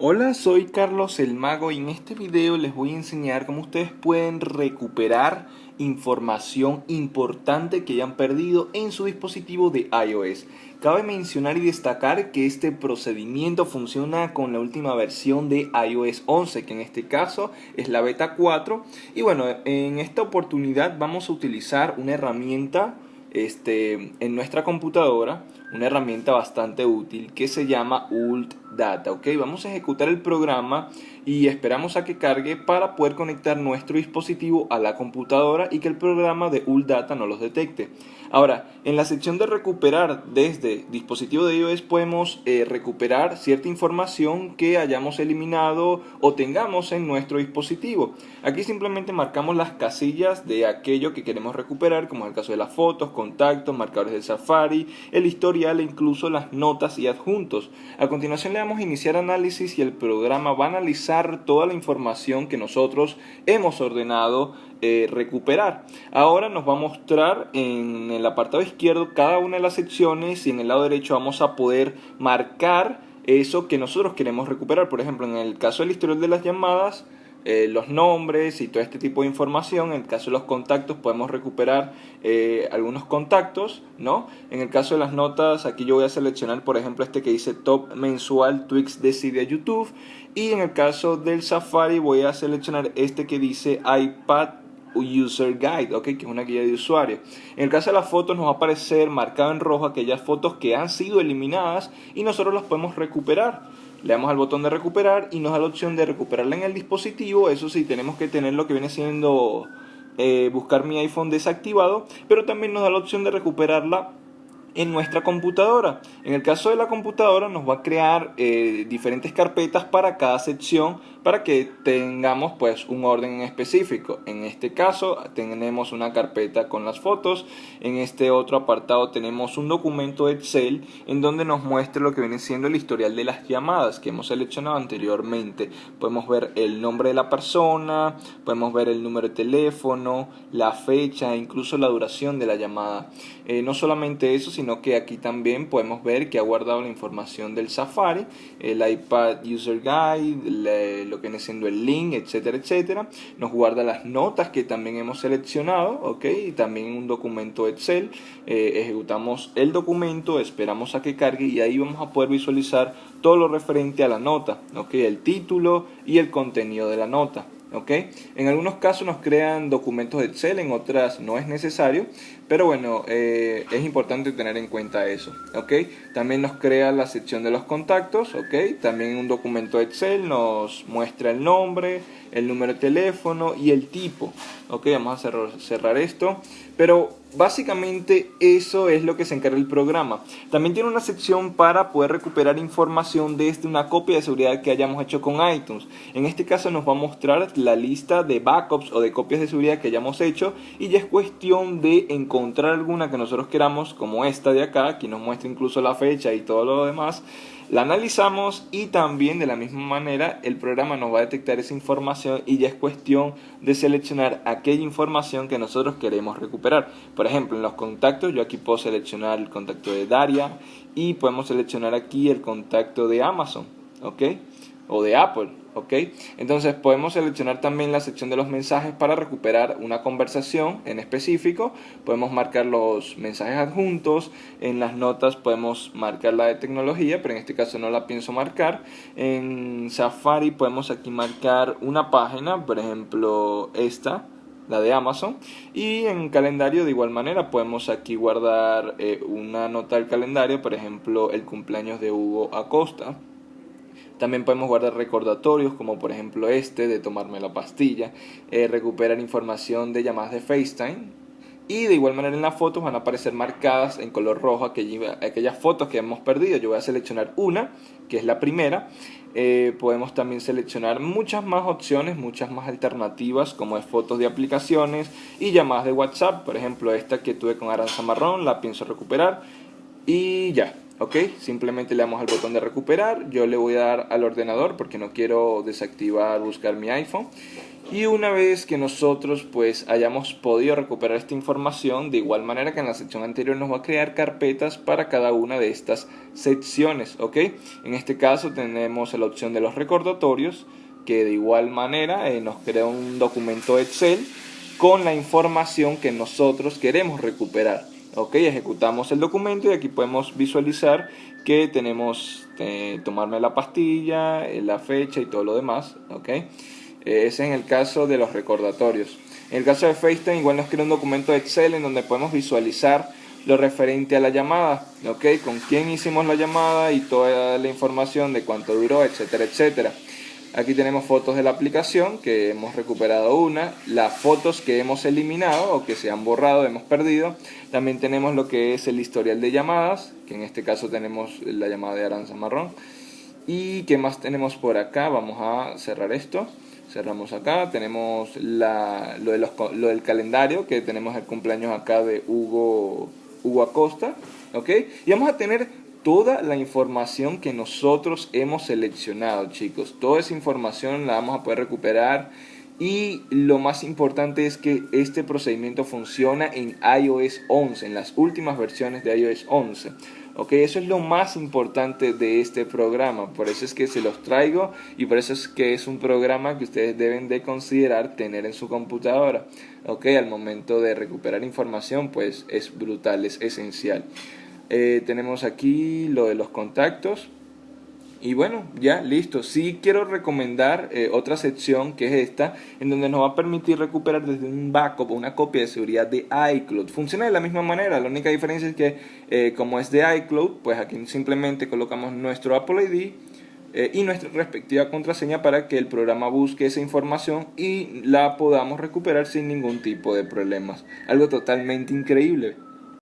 Hola, soy Carlos el Mago y en este video les voy a enseñar cómo ustedes pueden recuperar información importante que hayan perdido en su dispositivo de iOS. Cabe mencionar y destacar que este procedimiento funciona con la última versión de iOS 11, que en este caso es la beta 4. Y bueno, en esta oportunidad vamos a utilizar una herramienta este, en nuestra computadora una herramienta bastante útil que se llama Ult Data. ¿ok? Vamos a ejecutar el programa y esperamos a que cargue para poder conectar nuestro dispositivo a la computadora y que el programa de Ult Data no los detecte. Ahora, en la sección de recuperar desde dispositivo de iOS podemos eh, recuperar cierta información que hayamos eliminado o tengamos en nuestro dispositivo. Aquí simplemente marcamos las casillas de aquello que queremos recuperar, como es el caso de las fotos, contactos, marcadores de Safari, el historial e incluso las notas y adjuntos. A continuación le iniciar análisis y el programa va a analizar toda la información que nosotros hemos ordenado eh, recuperar. Ahora nos va a mostrar en el apartado izquierdo cada una de las secciones y en el lado derecho vamos a poder marcar eso que nosotros queremos recuperar. Por ejemplo, en el caso del historial de las llamadas, eh, los nombres y todo este tipo de información. En el caso de los contactos podemos recuperar eh, algunos contactos, ¿no? En el caso de las notas, aquí yo voy a seleccionar, por ejemplo, este que dice Top Mensual Twix de YouTube. Y en el caso del Safari voy a seleccionar este que dice iPad User Guide, ¿ok? que es una guía de usuario. En el caso de las fotos nos va a aparecer marcado en rojo aquellas fotos que han sido eliminadas y nosotros las podemos recuperar. Le damos al botón de recuperar y nos da la opción de recuperarla en el dispositivo. Eso sí, tenemos que tener lo que viene siendo eh, buscar mi iPhone desactivado, pero también nos da la opción de recuperarla en nuestra computadora. En el caso de la computadora nos va a crear eh, diferentes carpetas para cada sección para que tengamos pues un orden específico. En este caso tenemos una carpeta con las fotos, en este otro apartado tenemos un documento Excel en donde nos muestra lo que viene siendo el historial de las llamadas que hemos seleccionado anteriormente. Podemos ver el nombre de la persona, podemos ver el número de teléfono, la fecha e incluso la duración de la llamada. Eh, no solamente eso, sino que aquí también podemos ver que ha guardado la información del Safari, el iPad User Guide, lo que viene siendo el link, etcétera, etcétera. Nos guarda las notas que también hemos seleccionado, ok, y también un documento Excel. Eh, ejecutamos el documento, esperamos a que cargue y ahí vamos a poder visualizar todo lo referente a la nota, ok, el título y el contenido de la nota. En algunos casos nos crean documentos de Excel, en otras no es necesario, pero bueno, eh, es importante tener en cuenta eso, ¿ok? También nos crea la sección de los contactos, ¿ok? También un documento de Excel nos muestra el nombre, el número de teléfono y el tipo, ¿ok? Vamos a cerrar esto, pero Básicamente eso es lo que se encarga el programa. También tiene una sección para poder recuperar información desde una copia de seguridad que hayamos hecho con iTunes. En este caso nos va a mostrar la lista de backups o de copias de seguridad que hayamos hecho y ya es cuestión de encontrar alguna que nosotros queramos como esta de acá, que nos muestra incluso la fecha y todo lo demás la analizamos y también de la misma manera el programa nos va a detectar esa información y ya es cuestión de seleccionar aquella información que nosotros queremos recuperar. Por ejemplo, en los contactos yo aquí puedo seleccionar el contacto de Daria y podemos seleccionar aquí el contacto de Amazon, ¿ok? O de Apple. ¿ok? Entonces podemos seleccionar también la sección de los mensajes para recuperar una conversación en específico, podemos marcar los mensajes adjuntos, en las notas podemos marcar la de tecnología, pero en este caso no la pienso marcar, en Safari podemos aquí marcar una página, por ejemplo esta, la de Amazon y en calendario de igual manera podemos aquí guardar eh, una nota del calendario por ejemplo el cumpleaños de Hugo Acosta también podemos guardar recordatorios como por ejemplo este de tomarme la pastilla, eh, recuperar información de llamadas de FaceTime y de igual manera en las fotos van a aparecer marcadas en color rojo aquellas, aquellas fotos que hemos perdido. Yo voy a seleccionar una, que es la primera. Eh, podemos también seleccionar muchas más opciones, muchas más alternativas, como es fotos de aplicaciones y llamadas de WhatsApp. Por ejemplo, esta que tuve con Aranza Marrón, la pienso recuperar. Y ya, ok simplemente le damos al botón de recuperar. Yo le voy a dar al ordenador porque no quiero desactivar buscar mi iPhone. Y una vez que nosotros pues hayamos podido recuperar esta información de igual manera que en la sección anterior nos va a crear carpetas para cada una de estas secciones ok en este caso tenemos la opción de los recordatorios que de igual manera eh, nos crea un documento Excel con la información que nosotros queremos recuperar ok ejecutamos el documento y aquí podemos visualizar que tenemos eh, tomarme la pastilla eh, la fecha y todo lo demás ok ese es en el caso de los recordatorios en el caso de FaceTime igual nos crea un documento Excel en donde podemos visualizar lo referente a la llamada, ok, con quién hicimos la llamada y toda la información de cuánto duró, etcétera, etcétera. Aquí tenemos fotos de la aplicación, que hemos recuperado una, las fotos que hemos eliminado o que se han borrado, hemos perdido. También tenemos lo que es el historial de llamadas, que en este caso tenemos la llamada de Aranza Marrón. ¿Y qué más tenemos por acá? Vamos a cerrar esto. Cerramos acá, tenemos la, lo, de los, lo del calendario, que tenemos el cumpleaños acá de Hugo, Hugo Acosta. ¿ok? Y vamos a tener toda la información que nosotros hemos seleccionado, chicos. Toda esa información la vamos a poder recuperar y lo más importante es que este procedimiento funciona en iOS 11, en las últimas versiones de iOS 11. Ok, eso es lo más importante de este programa, por eso es que se los traigo y por eso es que es un programa que ustedes deben de considerar tener en su computadora. Ok, al momento de recuperar información pues es brutal, es esencial. Eh, tenemos aquí lo de los contactos. Y bueno, ya listo. Sí quiero recomendar eh, otra sección que es esta, en donde nos va a permitir recuperar desde un backup una copia de seguridad de iCloud. Funciona de la misma manera, la única diferencia es que eh, como es de iCloud, pues aquí simplemente colocamos nuestro Apple ID y nuestra respectiva contraseña para que el programa busque esa información y la podamos recuperar sin ningún tipo de problemas. Algo totalmente increíble.